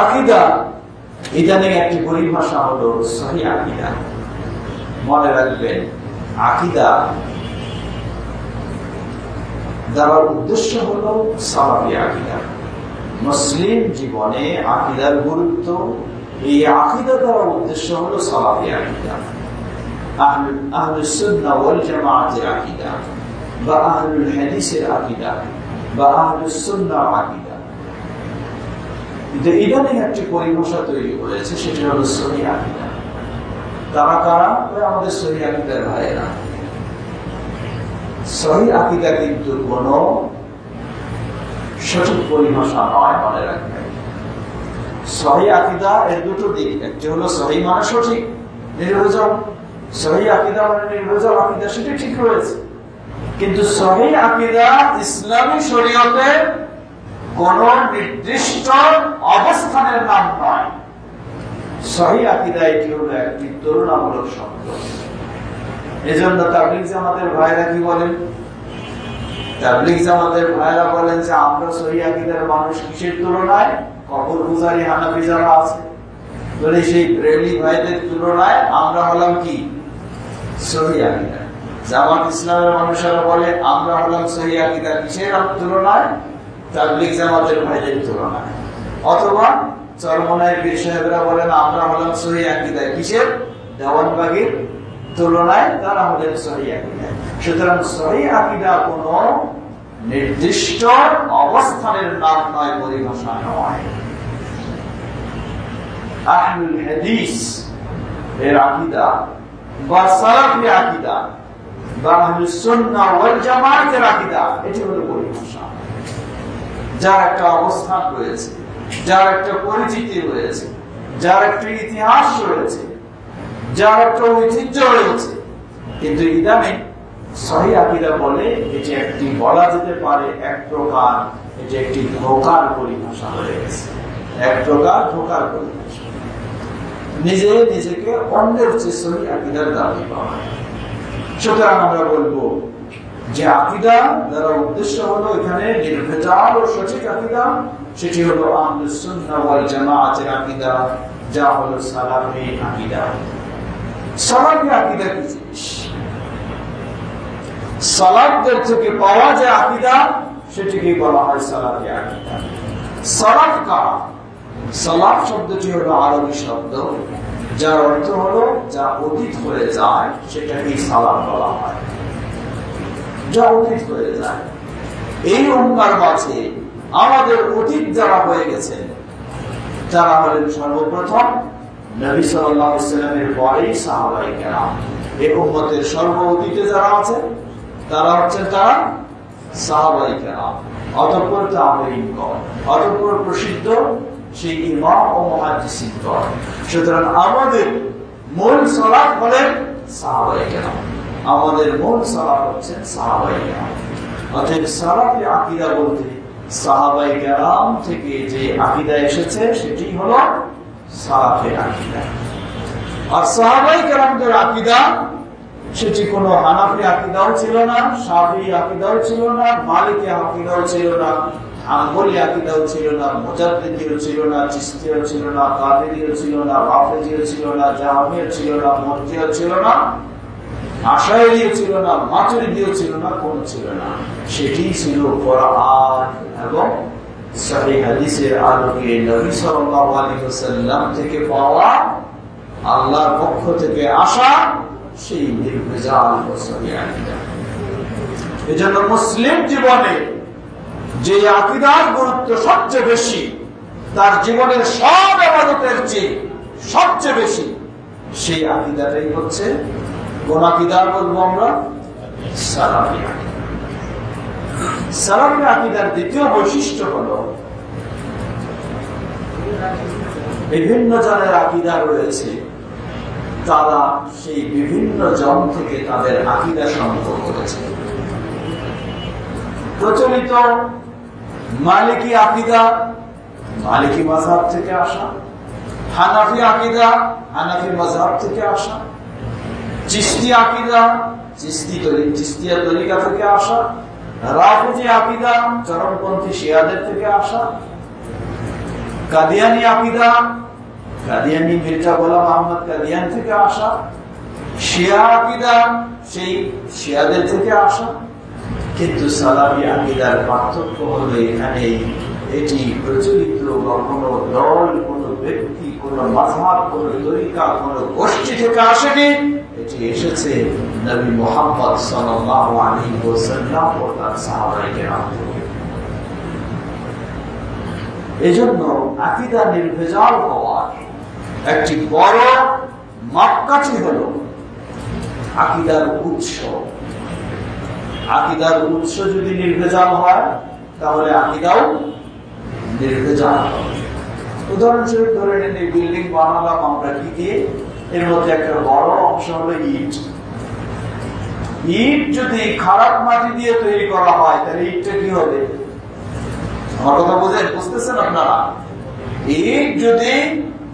আকিদা, ইদানিং একটি পরিভাষা হলো সহি আকিদা। মনে রাখবেন, আকিদা দেওয়ার উদ্দেশ্য হলো সালাফি আকিদা। মুসলিম জীবনে আকিদার গুরুত্ব, এই আকিদা দেওয়ার উদ্দেশ্য হলো সালাফি আকিদা। আকিদা বা আহলুল হাদিসের আকিদা বা আহলুল সুন্নাহ আকিদা। কিন্তু ইদানিং একটি পরিভাষা তৈরি করেছে, সেটা হলো সহি আকিদা। তারা কারা? আমাদের সহি ভাইয়েরা। সহি আকিদা কিন্তু কোন সঠিক পরিভাষা নয় মনে রাখবেন। সহি আকিদা এর দুটো দিক, একটি হলো সহি মানে সঠিক, নির্ভেজল। সহি আকিদা মানে আকিদা, সেটা ঠিক রয়েছে। কিন্তু সহি আকিদা ইসলামী শরীয়তে কোন নির্দিষ্ট অবস্থানের নাম নয়। সহি এটি হলো একটি তুলনামূলক শব্দ। এজন্য তাবলিগ জামাতের ভাইরা কি বলেন? তাবলিগ জামাতের ভাইরা বলেন যে, আমরা সহি মানুষ কিসের তুলনায়? কবর পূজারী হানাফি যারা আছে, বলে সেই ব্রেলি ভাইদের তুলনায় আমরা হলাম কি? সহি আকিদা। জামাত ইসলামের মানুষেরা বলে, আমরা হলাম সহি কিসের তুলনায়? তাবলিগ জামাতের ভাইদের তুলনায় অথবা চরমনায় বীর সাহেবরা বলেন, আমরা হলাম কিসের? তুলনায় তারা হলেন সুতরাং নির্দিষ্ট অবস্থানের নাম নয়, পরিভাষা নয়। আকিদা বা ওয়াল জামায়াতের আকিদা, এটি হলো পরিভাষা। যার একটা অবস্থান রয়েছে, যার একটা পরিচিতি রয়েছে, যার একটা ইতিহাস রয়েছে, যার একটা ঐতিহ্য রয়েছে। কিন্তু ইদানিং সহি আকিদা বলে এটি একটি বলা যেতে পারে এক প্রকার, এটি একটি ধোকার পরিভাষা হয়ে গেছে। এক প্রকার ধোকার পরিভাষা। নিজে নিজেকে অন্যের চেয়ে সহি আকিদার দাবি পাওয়া। সুতরাং আমরা বলব যে আকিদা দ্বারা উদ্দেশ্য হলো এখানে নির্ভেজাল ও সঠিক আকিদা, সেটি হলো আহলুস জামাআতের আকিদা, যা হলো আকিদা। বলা হয় শব্দটি হলো আরবি শব্দ, যার অর্থ হলো যা অতীত হয়ে যায়, সেটাকেই সালাফ বলা হয়। অতীত হয়ে যায় এই অঙ্গার মাঝে আমাদের অতীত যারা হয়ে গেছেন তারা হলেন সর্বপ্রথম নবী সাল্লামের পরেই সাহাবাই কেরাম। এই উম্মতের সর্ব অতীতে যারা আছে, তারা হচ্ছেন তারা সাহাবাই কেরাম। অতঃপর তাবেইনগণ অতঃপর প্রসিদ্ধ সেই ইমাম ও মহাদিসিনগণ সুতরাং আমাদের মূল সলাপ হলেন সাহাবাই আমাদের মূল সালাফ হচ্ছেন সাহাবাই কেরাম। অতএব সালাফি আকিদা বলতে সাহাবাই কেরাম থেকে যে আকিদা এসেছে, সেটি হলো সালাফে আকিদা। আর সাহাবাই কেরামদের আকিদা, সেটি কোনো হানাফি আকিদাও ছিল না সাফি আকিদাও ছিল না, মালিকি আকিদাও ছিল না আঙ্গলি আকিদাও ছিল না, মুজাদ্দিদিও ছিল না, চিস্তিও ছিল না, কাদেরিও ছিল না, রাফেজিও ছিল না, জাহামিও ছিল না মর্জিও ছিল না। আশায়রিও ছিল না মাতুরিদিও ছিল না, কোন ছিল না। সেটি ছিল এবং থেকে পাওয়া আল্লাহর পক্ষ থেকে আসা সেই নির্ভেজাল মুসলিম জীবনে যে আকিদার গুরুত্ব সবচেয়ে বেশি, তার জীবনের সব আবাদতের চেয়ে সবচেয়ে বেশি, সেই আকিদাটাই হচ্ছে কোন আকিদার বলব আমরা? সালাফি সালাফি আকিদার দ্বিতীয় বৈশিষ্ট্য হলো, বিভিন্ন জনের আকিদা রয়েছে, তারা সেই বিভিন্ন জন থেকে তাদের আকিদা সংগ্রহ করেছে। প্রচলিত মালিকি আকিদা, মালিকি মাঝহাব থেকে আসা, হানাফি আকিদা, হানাফি মাঝহাব থেকে আসা চিস্তি আকিদা, চিস্তি চিস্তিয়া তরিকা থেকে আসা, রাফুজি আকিদা, চরমপন্থী শিয়াদের থেকে আসা, কাদিয়ানি আকিদা, কাদিয়ানি মির্জা গোলাম আহমদ কাদিয়ান থেকে আসা, শিয়া আকিদা, সেই শিয়াদের থেকে আসা। কিন্তু সালামি আকিদার পার্থক্য হলো এখানে এটি প্রচলিত বা কোনো দল, কোনো ব্যক্তি, কোনো মাঝহাব, কোনো তরিকা, কোনো গোষ্ঠী থেকে আসেনি। এটি এসেছে নবী মোহাম্মদ এজন্য নির্ভেজাল হওয়ার একটি বড় মাপকাঠি হল আকিদার উৎস। আকিদার উৎস যদি নির্ভেজাল হয়, তাহলে আকিদাও নির্ভেজাল হবে। উদাহরণস্বরূপ ধরে নিন এই বিল্ডিং বানালাম আমরা কি দিয়ে? এর মধ্যে একটা বড় অংশ হলো ইট। ইট যদি খারাপ মাটি দিয়ে তৈরি করা হয়, তাহলে ইটটা কি হবে? আমার কথা বোঝেন? বুঝতেছেন আপনারা? ইট যদি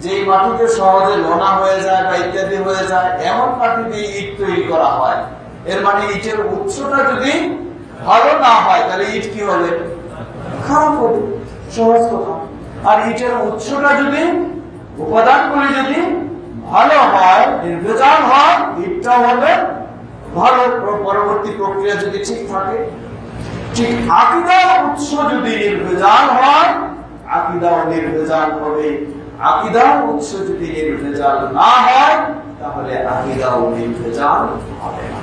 যে মাটিতে সহজে লোনা হয়ে যায় বা ইত্যাদি হয়ে যায়, এমন মাটি দিয়ে ইট তৈরি করা হয়, এর মানে ইটের উৎসটা যদি ভালো না হয়, তাহলে ইট কি হবে? খারাপ হবে। সহজ কথা। আর ইটের উৎসটা যদি, উপাদানগুলি যদি ভালো হয়, নির্ভেজাল হয় ইটটা হবে ভালো পরবর্তী প্রক্রিয়া যদি ঠিক থাকে। ঠিক আকিদার উৎস যদি নির্ভেজাল হয় আকিদাও নির্ভেজাল হবে। আকিদার উৎস যদি নির্ভেজাল না হয়, তাহলে আকিদাও নির্ভেজাল হবে না।